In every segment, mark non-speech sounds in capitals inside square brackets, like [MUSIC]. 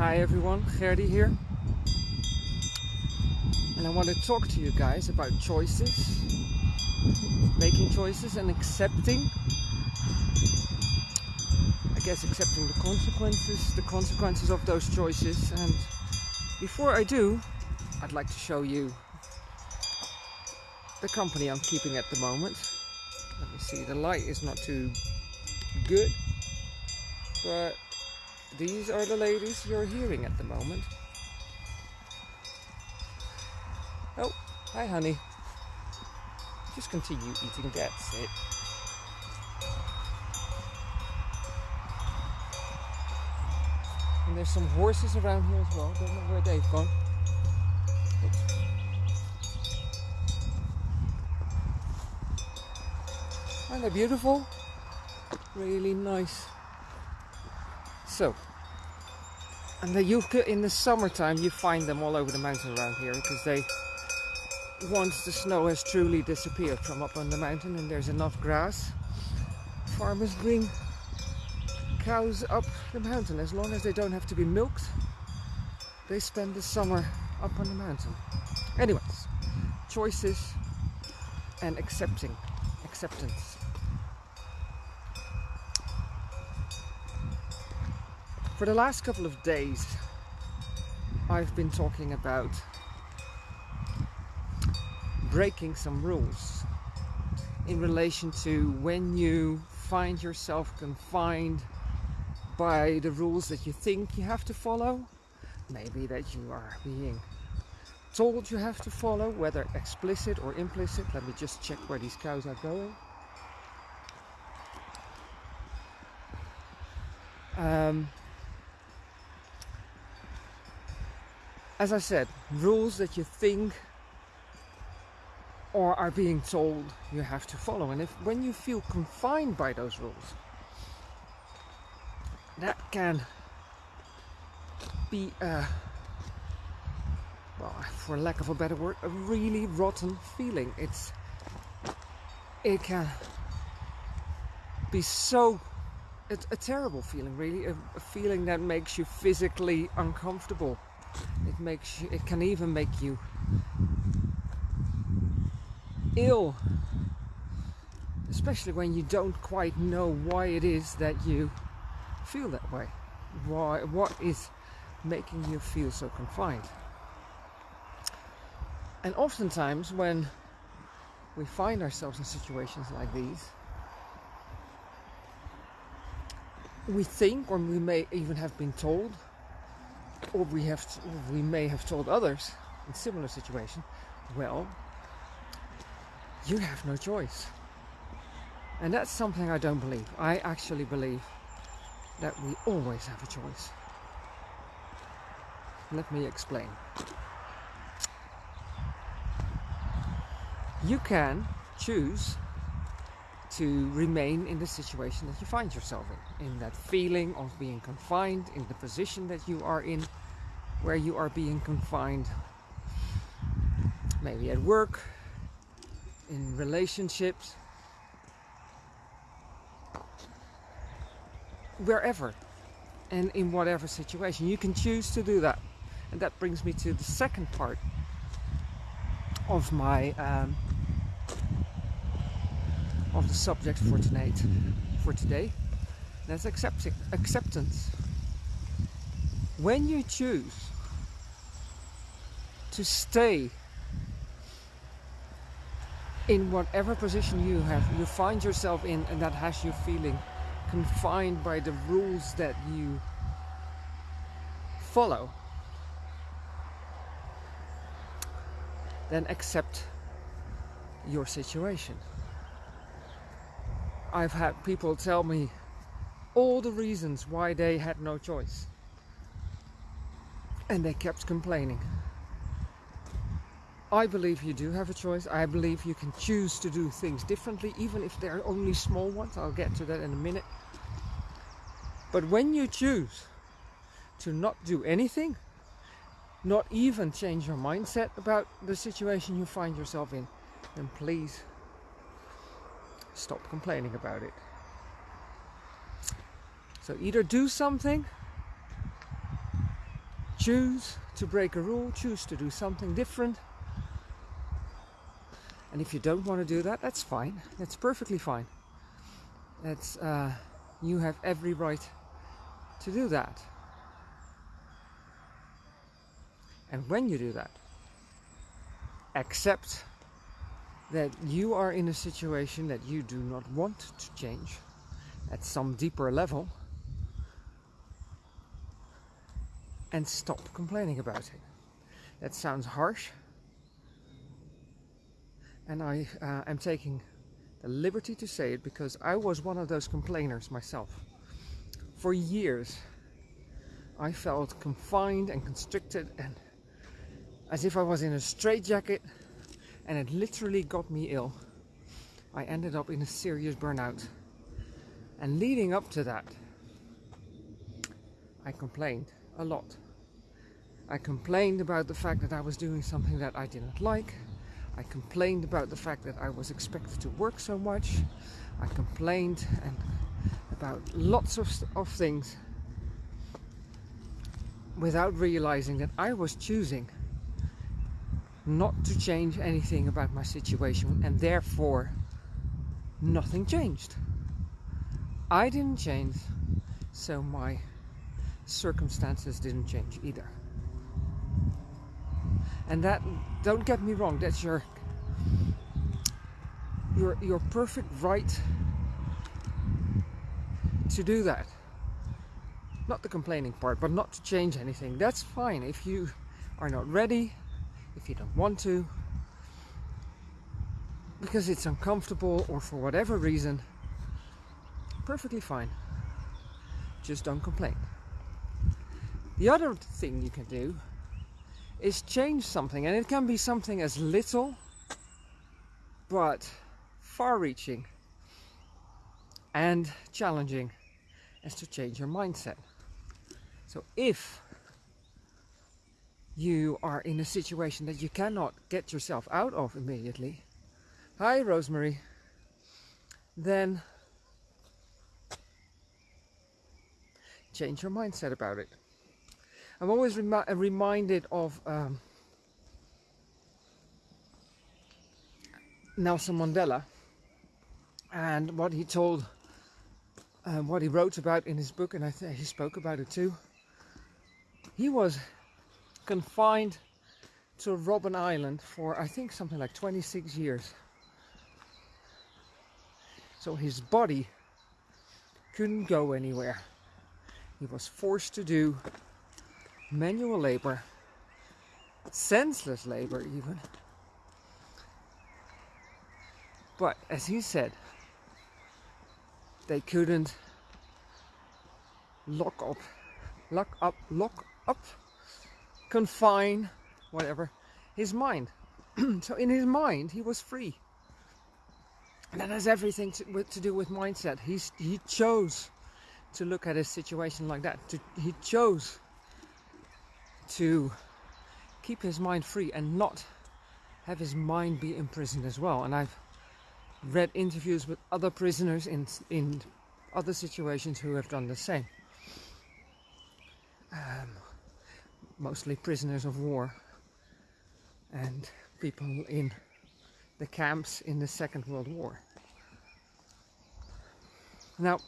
Hi everyone, Gerdy here. And I want to talk to you guys about choices, making choices and accepting. I guess accepting the consequences, the consequences of those choices. And before I do, I'd like to show you the company I'm keeping at the moment. Let me see, the light is not too good, but these are the ladies you're hearing at the moment. Oh, hi honey. Just continue eating, that's it. And there's some horses around here as well, don't know where they've gone. Aren't they beautiful? Really nice. So, and the yucca in the summertime you find them all over the mountain around here because they once the snow has truly disappeared from up on the mountain and there's enough grass farmers bring cows up the mountain. As long as they don't have to be milked they spend the summer up on the mountain. Anyways choices and accepting acceptance For the last couple of days, I've been talking about breaking some rules in relation to when you find yourself confined by the rules that you think you have to follow. Maybe that you are being told you have to follow, whether explicit or implicit. Let me just check where these cows are going. Um, as I said, rules that you think or are being told you have to follow. And if when you feel confined by those rules, that can be, a, well, for lack of a better word, a really rotten feeling. It's, it can be so, it's a terrible feeling, really, a, a feeling that makes you physically uncomfortable it makes you, it can even make you ill. Especially when you don't quite know why it is that you feel that way. Why what is making you feel so confined? And oftentimes when we find ourselves in situations like these we think or we may even have been told or we have we may have told others in similar situation well you have no choice. And that's something I don't believe. I actually believe that we always have a choice. Let me explain. You can choose to remain in the situation that you find yourself in, in that feeling of being confined, in the position that you are in, where you are being confined, maybe at work, in relationships, wherever and in whatever situation. You can choose to do that. And that brings me to the second part of my um, of the subject for tonight for today. That's accepting acceptance. When you choose to stay in whatever position you have you find yourself in and that has you feeling confined by the rules that you follow then accept your situation I've had people tell me all the reasons why they had no choice. And they kept complaining. I believe you do have a choice. I believe you can choose to do things differently, even if they're only small ones. I'll get to that in a minute. But when you choose to not do anything, not even change your mindset about the situation you find yourself in, then please stop complaining about it. So either do something choose to break a rule, choose to do something different. And if you don't want to do that, that's fine. That's perfectly fine. That's uh, you have every right to do that. And when you do that, accept that you are in a situation that you do not want to change at some deeper level and stop complaining about it. That sounds harsh, and I uh, am taking the liberty to say it because I was one of those complainers myself. For years, I felt confined and constricted and as if I was in a straitjacket and it literally got me ill. I ended up in a serious burnout. And leading up to that, I complained a lot. I complained about the fact that I was doing something that I didn't like. I complained about the fact that I was expected to work so much. I complained and about lots of, of things without realizing that I was choosing not to change anything about my situation and therefore nothing changed. I didn't change, so my circumstances didn't change either. And that, don't get me wrong, that's your your your perfect right to do that. Not the complaining part, but not to change anything. That's fine if you are not ready if you don't want to, because it's uncomfortable or for whatever reason, perfectly fine. Just don't complain. The other thing you can do is change something, and it can be something as little but far reaching and challenging as to change your mindset. So if you are in a situation that you cannot get yourself out of immediately, hi Rosemary, then change your mindset about it. I'm always remi reminded of um, Nelson Mandela and what he told, uh, what he wrote about in his book, and I think he spoke about it too. He was confined to Robben Island for I think something like 26 years. So his body couldn't go anywhere. He was forced to do manual labor, senseless labor even. But as he said, they couldn't lock up, lock up, lock up confine, whatever, his mind. [CLEARS THROAT] so in his mind, he was free. And that has everything to, with, to do with mindset. He's, he chose to look at his situation like that. To, he chose to keep his mind free and not have his mind be imprisoned as well. And I've read interviews with other prisoners in in other situations who have done the same. Um, mostly prisoners of war and people in the camps in the Second World War. Now,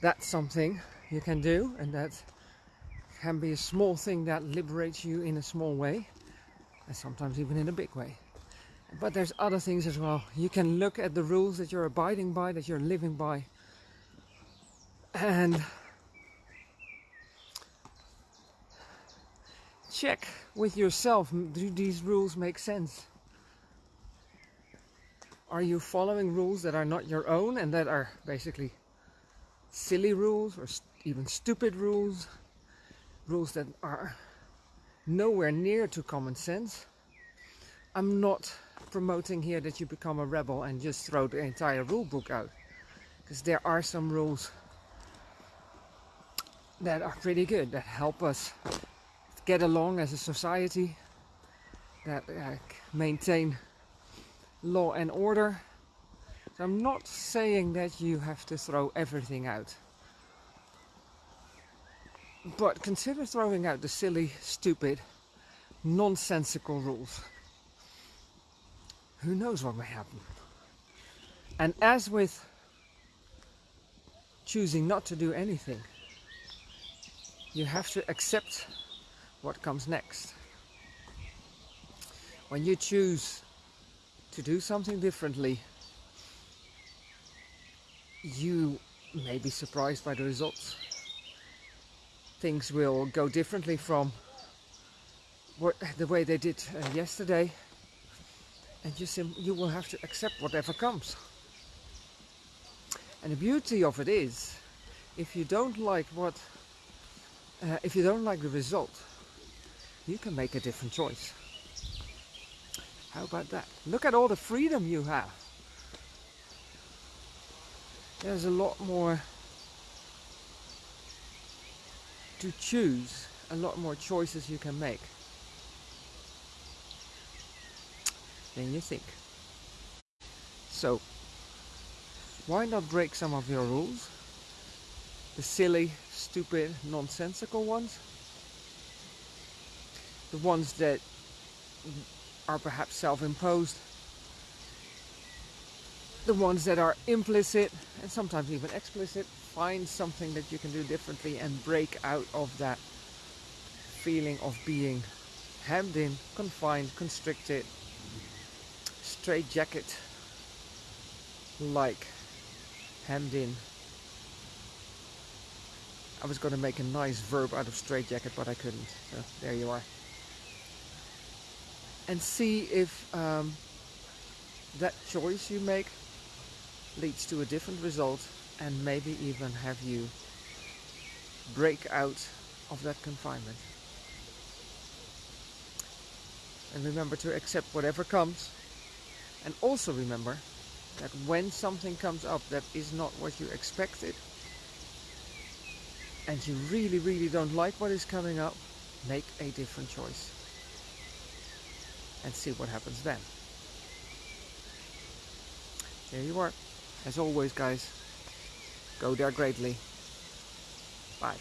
that's something you can do, and that can be a small thing that liberates you in a small way, and sometimes even in a big way. But there's other things as well. You can look at the rules that you're abiding by, that you're living by, and check with yourself do these rules make sense? Are you following rules that are not your own and that are basically silly rules or st even stupid rules? Rules that are nowhere near to common sense. I'm not promoting here that you become a rebel and just throw the entire rule book out. Because there are some rules that are pretty good, that help us get along as a society, that uh, maintain law and order. So I'm not saying that you have to throw everything out. But consider throwing out the silly, stupid, nonsensical rules. Who knows what may happen? And as with choosing not to do anything, you have to accept what comes next. When you choose to do something differently, you may be surprised by the results. Things will go differently from what, the way they did uh, yesterday, and you, you will have to accept whatever comes. And the beauty of it is, if you don't like what, uh, if you don't like the result, you can make a different choice. How about that? Look at all the freedom you have. There's a lot more to choose, a lot more choices you can make than you think. So, why not break some of your rules? The silly, stupid, nonsensical ones? The ones that are perhaps self-imposed the ones that are implicit and sometimes even explicit find something that you can do differently and break out of that feeling of being hemmed in confined constricted straitjacket like hemmed in. I was going to make a nice verb out of straitjacket but I couldn't so there you are and see if um, that choice you make leads to a different result and maybe even have you break out of that confinement. And remember to accept whatever comes and also remember that when something comes up that is not what you expected and you really really don't like what is coming up, make a different choice and see what happens then. There you are. As always guys, go there greatly. Bye.